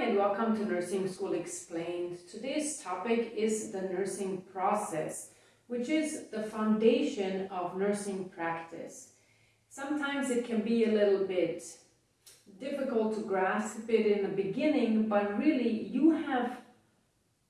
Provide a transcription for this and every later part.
And welcome to Nursing School Explained. Today's topic is the nursing process, which is the foundation of nursing practice. Sometimes it can be a little bit difficult to grasp it in the beginning, but really you have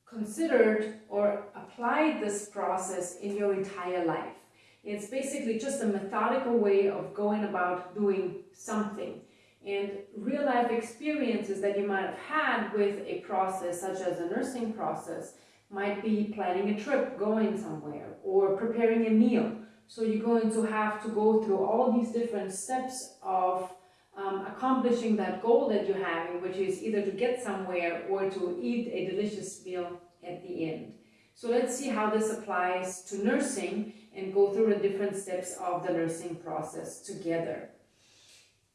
considered or applied this process in your entire life. It's basically just a methodical way of going about doing something and real life experiences that you might have had with a process such as a nursing process might be planning a trip, going somewhere, or preparing a meal. So you're going to have to go through all these different steps of um, accomplishing that goal that you're having, which is either to get somewhere or to eat a delicious meal at the end. So let's see how this applies to nursing and go through the different steps of the nursing process together.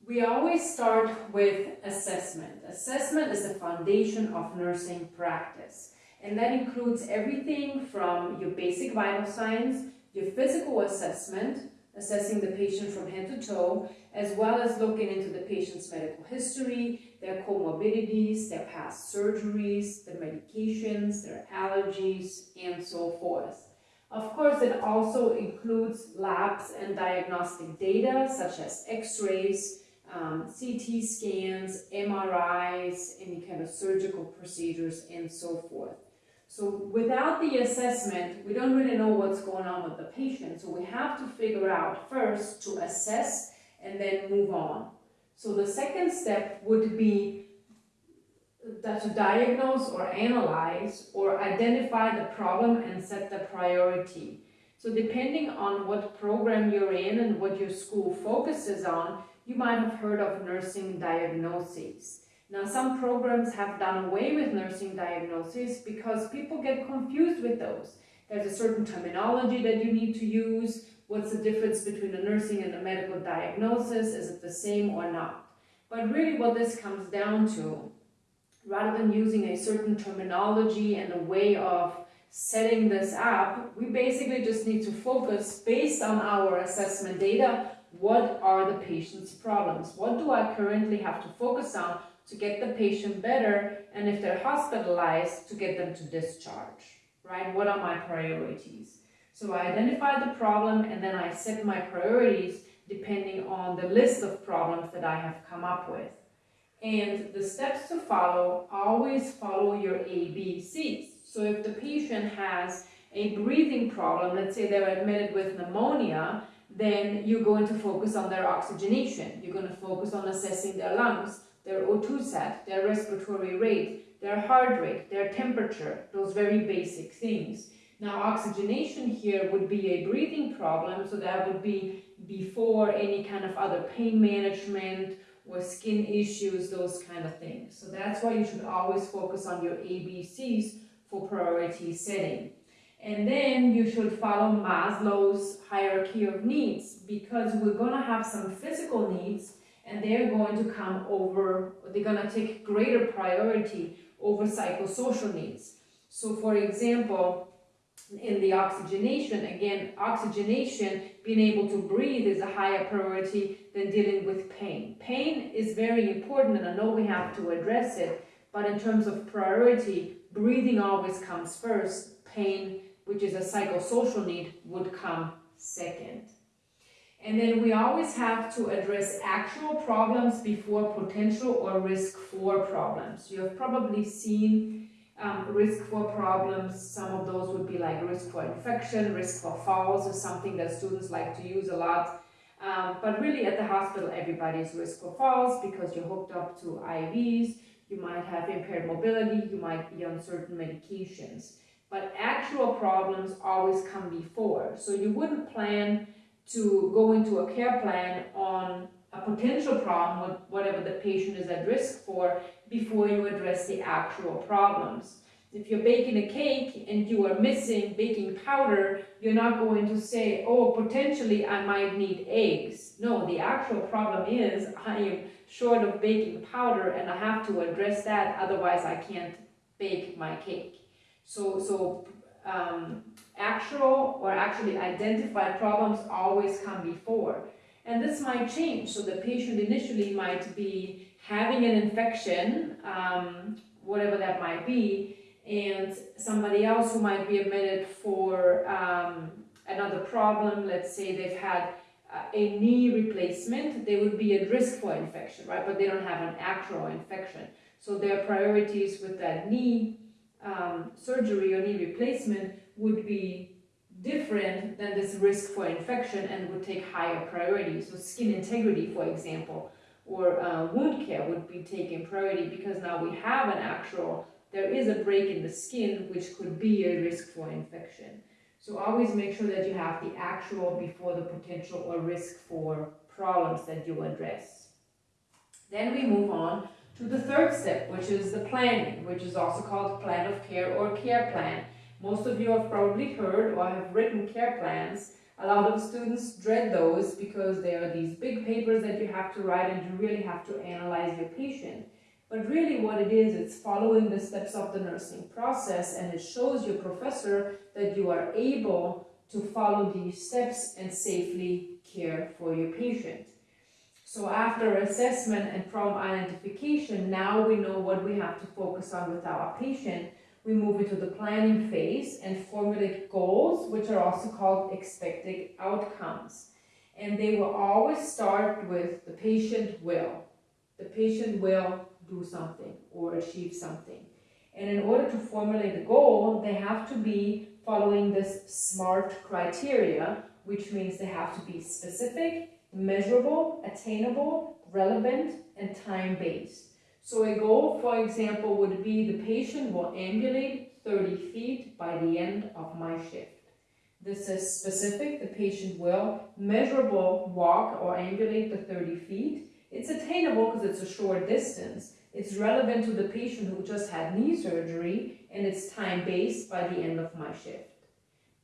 We always start with assessment. Assessment is the foundation of nursing practice. And that includes everything from your basic vital signs, your physical assessment, assessing the patient from head to toe, as well as looking into the patient's medical history, their comorbidities, their past surgeries, their medications, their allergies, and so forth. Of course, it also includes labs and diagnostic data such as x-rays, um, CT scans, MRIs, any kind of surgical procedures, and so forth. So without the assessment, we don't really know what's going on with the patient. So we have to figure out first to assess and then move on. So the second step would be to diagnose or analyze or identify the problem and set the priority. So depending on what program you're in and what your school focuses on, you might have heard of nursing diagnoses. Now, some programs have done away with nursing diagnoses because people get confused with those. There's a certain terminology that you need to use. What's the difference between a nursing and a medical diagnosis? Is it the same or not? But really what this comes down to, rather than using a certain terminology and a way of setting this up, we basically just need to focus based on our assessment data what are the patient's problems? What do I currently have to focus on to get the patient better? And if they're hospitalized, to get them to discharge, right? What are my priorities? So I identify the problem and then I set my priorities depending on the list of problems that I have come up with. And the steps to follow, always follow your ABCs. So if the patient has a breathing problem, let's say they're admitted with pneumonia, then you're going to focus on their oxygenation. You're going to focus on assessing their lungs, their O2 sat, their respiratory rate, their heart rate, their temperature, those very basic things. Now, oxygenation here would be a breathing problem, so that would be before any kind of other pain management or skin issues, those kind of things. So that's why you should always focus on your ABCs for priority setting. And then you should follow Maslow's hierarchy of needs because we're going to have some physical needs and they're going to come over, they're going to take greater priority over psychosocial needs. So for example, in the oxygenation, again, oxygenation, being able to breathe is a higher priority than dealing with pain. Pain is very important and I know we have to address it, but in terms of priority, breathing always comes first, pain which is a psychosocial need, would come second. And then we always have to address actual problems before potential or risk for problems. You have probably seen um, risk for problems. Some of those would be like risk for infection, risk for falls is something that students like to use a lot. Um, but really at the hospital, everybody's risk for falls because you're hooked up to IVs, you might have impaired mobility, you might be on certain medications but actual problems always come before. So you wouldn't plan to go into a care plan on a potential problem, whatever the patient is at risk for, before you address the actual problems. If you're baking a cake and you are missing baking powder, you're not going to say, oh, potentially I might need eggs. No, the actual problem is I am short of baking powder and I have to address that, otherwise I can't bake my cake. So, so um, actual or actually identified problems always come before. And this might change. So the patient initially might be having an infection, um, whatever that might be, and somebody else who might be admitted for um, another problem, let's say they've had uh, a knee replacement, they would be at risk for infection, right? But they don't have an actual infection. So their priorities with that knee um, surgery or knee replacement would be different than this risk for infection and would take higher priority. So skin integrity, for example, or uh, wound care would be taking priority because now we have an actual, there is a break in the skin which could be a risk for infection. So always make sure that you have the actual before the potential or risk for problems that you address. Then we move on to the third step, which is the planning, which is also called plan of care or care plan. Most of you have probably heard or have written care plans. A lot of students dread those because they are these big papers that you have to write and you really have to analyze your patient. But really what it is, it's following the steps of the nursing process and it shows your professor that you are able to follow these steps and safely care for your patient. So after assessment and problem identification, now we know what we have to focus on with our patient. We move into the planning phase and formulate goals, which are also called expected outcomes. And they will always start with the patient will. The patient will do something or achieve something. And in order to formulate the goal, they have to be following this SMART criteria, which means they have to be specific, measurable, attainable, relevant, and time-based. So a goal, for example, would be the patient will ambulate 30 feet by the end of my shift. This is specific, the patient will. Measurable, walk or ambulate the 30 feet. It's attainable because it's a short distance. It's relevant to the patient who just had knee surgery and it's time-based by the end of my shift.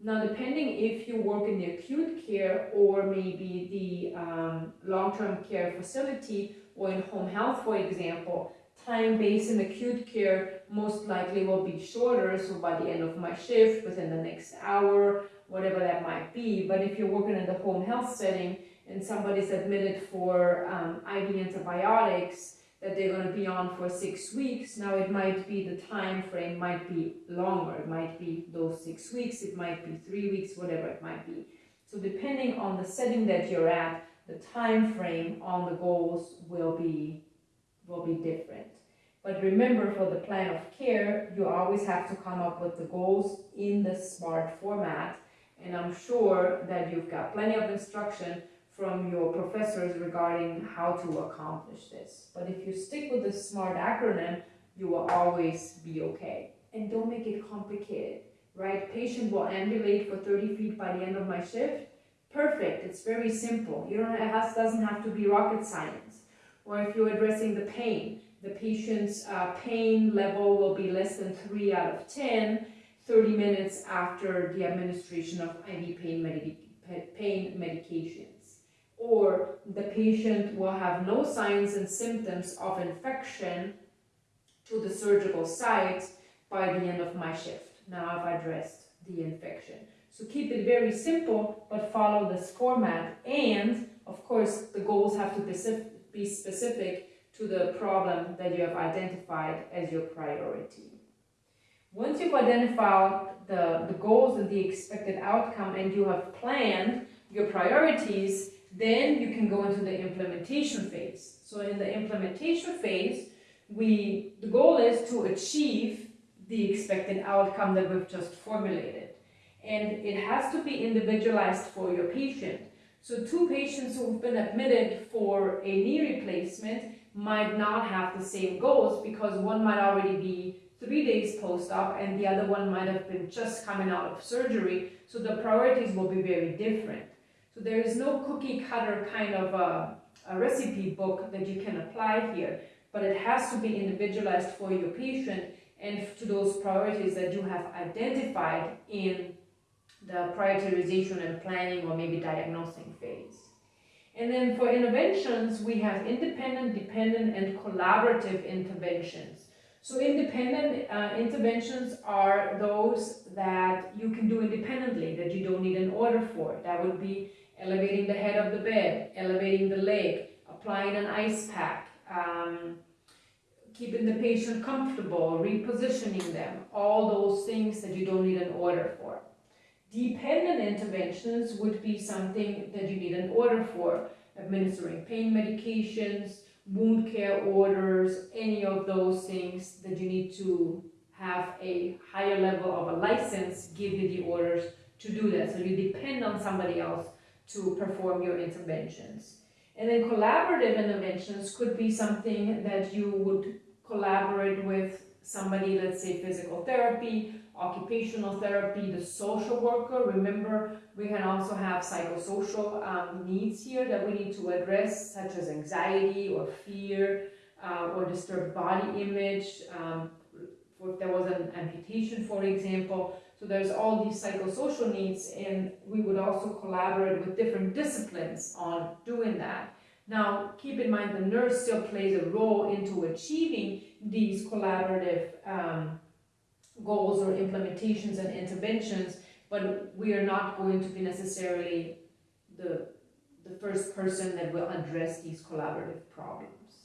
Now, depending if you work in the acute care or maybe the um, long-term care facility or in home health, for example, time-based in acute care most likely will be shorter. So by the end of my shift, within the next hour, whatever that might be. But if you're working in the home health setting and somebody's admitted for um, IV antibiotics, that they're going to be on for six weeks. Now it might be the time frame might be longer. It might be those six weeks. It might be three weeks, whatever it might be. So depending on the setting that you're at, the time frame on the goals will be will be different. But remember for the plan of care, you always have to come up with the goals in the SMART format. And I'm sure that you've got plenty of instruction from your professors regarding how to accomplish this. But if you stick with the SMART acronym, you will always be okay. And don't make it complicated, right? Patient will ambulate for 30 feet by the end of my shift. Perfect, it's very simple. You don't, it has, doesn't have to be rocket science. Or if you're addressing the pain, the patient's uh, pain level will be less than 3 out of 10, 30 minutes after the administration of IV pain, medic pain medication or the patient will have no signs and symptoms of infection to the surgical site by the end of my shift. Now I've addressed the infection. So keep it very simple, but follow this format. And of course, the goals have to be specific to the problem that you have identified as your priority. Once you've identified the, the goals and the expected outcome and you have planned your priorities, then you can go into the implementation phase. So in the implementation phase, we the goal is to achieve the expected outcome that we've just formulated. And it has to be individualized for your patient. So two patients who've been admitted for a knee replacement might not have the same goals because one might already be three days post-op and the other one might have been just coming out of surgery. So the priorities will be very different. So there is no cookie cutter kind of a, a recipe book that you can apply here, but it has to be individualized for your patient and to those priorities that you have identified in the prioritization and planning or maybe diagnosing phase. And then for interventions, we have independent, dependent, and collaborative interventions. So independent uh, interventions are those that you can do independently, that you don't need an order for. That would be elevating the head of the bed, elevating the leg, applying an ice pack, um, keeping the patient comfortable, repositioning them, all those things that you don't need an order for. Dependent interventions would be something that you need an order for, administering pain medications, wound care orders, any of those things that you need to have a higher level of a license give you the orders to do that. So you depend on somebody else to perform your interventions. And then collaborative interventions could be something that you would collaborate with somebody, let's say physical therapy, occupational therapy, the social worker. Remember, we can also have psychosocial um, needs here that we need to address, such as anxiety or fear uh, or disturbed body image. Um, if there was an amputation, for example. So there's all these psychosocial needs, and we would also collaborate with different disciplines on doing that. Now, keep in mind the nurse still plays a role into achieving these collaborative um, goals or implementations and interventions, but we are not going to be necessarily the, the first person that will address these collaborative problems.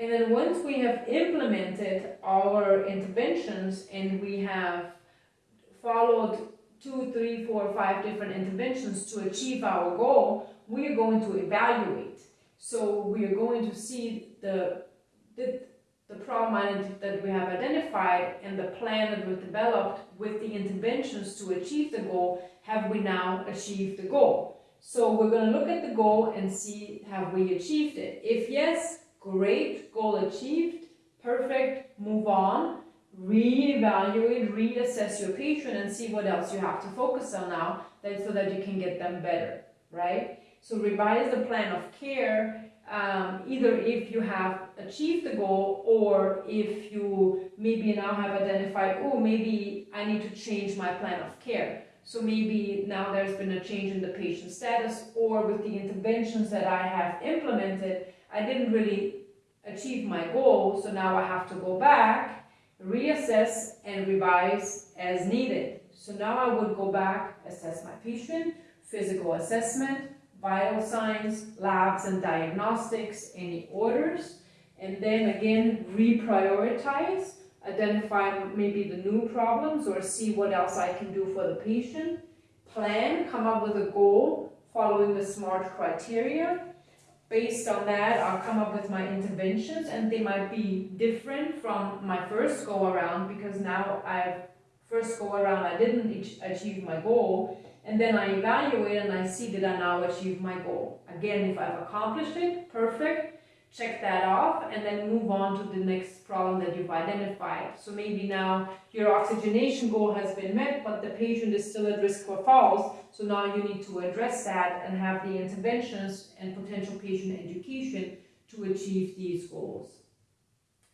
And then once we have implemented our interventions and we have followed two, three, four, five different interventions to achieve our goal, we are going to evaluate. So we are going to see the, the the problem that we have identified and the plan that we've developed with the interventions to achieve the goal, have we now achieved the goal? So we're going to look at the goal and see have we achieved it. If yes, great, goal achieved, perfect, move on, re-evaluate, reassess your patient and see what else you have to focus on now so that you can get them better, right? So revise the plan of care um, either if you have achieved the goal or if you maybe now have identified, oh, maybe I need to change my plan of care. So maybe now there's been a change in the patient status or with the interventions that I have implemented, I didn't really achieve my goal. So now I have to go back, reassess and revise as needed. So now I would go back, assess my patient, physical assessment, vital signs, labs and diagnostics, any orders, and then again reprioritize, identify maybe the new problems or see what else I can do for the patient, plan, come up with a goal following the SMART criteria. Based on that, I'll come up with my interventions and they might be different from my first go around because now I've first go around I didn't achieve my goal and then I evaluate and I see that I now achieve my goal. Again, if I've accomplished it, perfect, check that off and then move on to the next problem that you've identified. So maybe now your oxygenation goal has been met, but the patient is still at risk for falls. So now you need to address that and have the interventions and potential patient education to achieve these goals.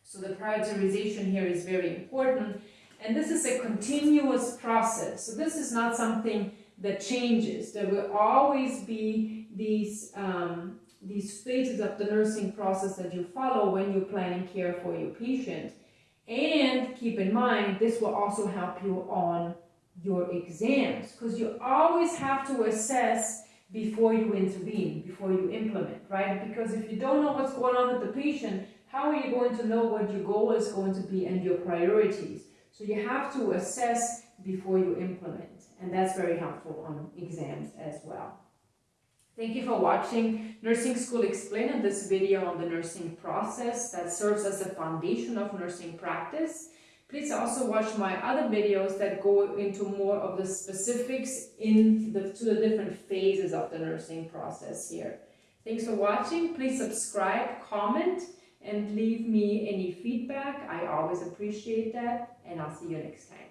So the prioritization here is very important. And this is a continuous process. So this is not something that changes. There will always be these, um, these phases of the nursing process that you follow when you're planning care for your patient. And keep in mind, this will also help you on your exams because you always have to assess before you intervene, before you implement, right? Because if you don't know what's going on with the patient, how are you going to know what your goal is going to be and your priorities? So you have to assess before you implement. And that's very helpful on exams as well. Thank you for watching Nursing School Explained this video on the nursing process that serves as a foundation of nursing practice. Please also watch my other videos that go into more of the specifics in the, to the different phases of the nursing process here. Thanks for watching. Please subscribe, comment, and leave me any feedback. I always appreciate that, and I'll see you next time.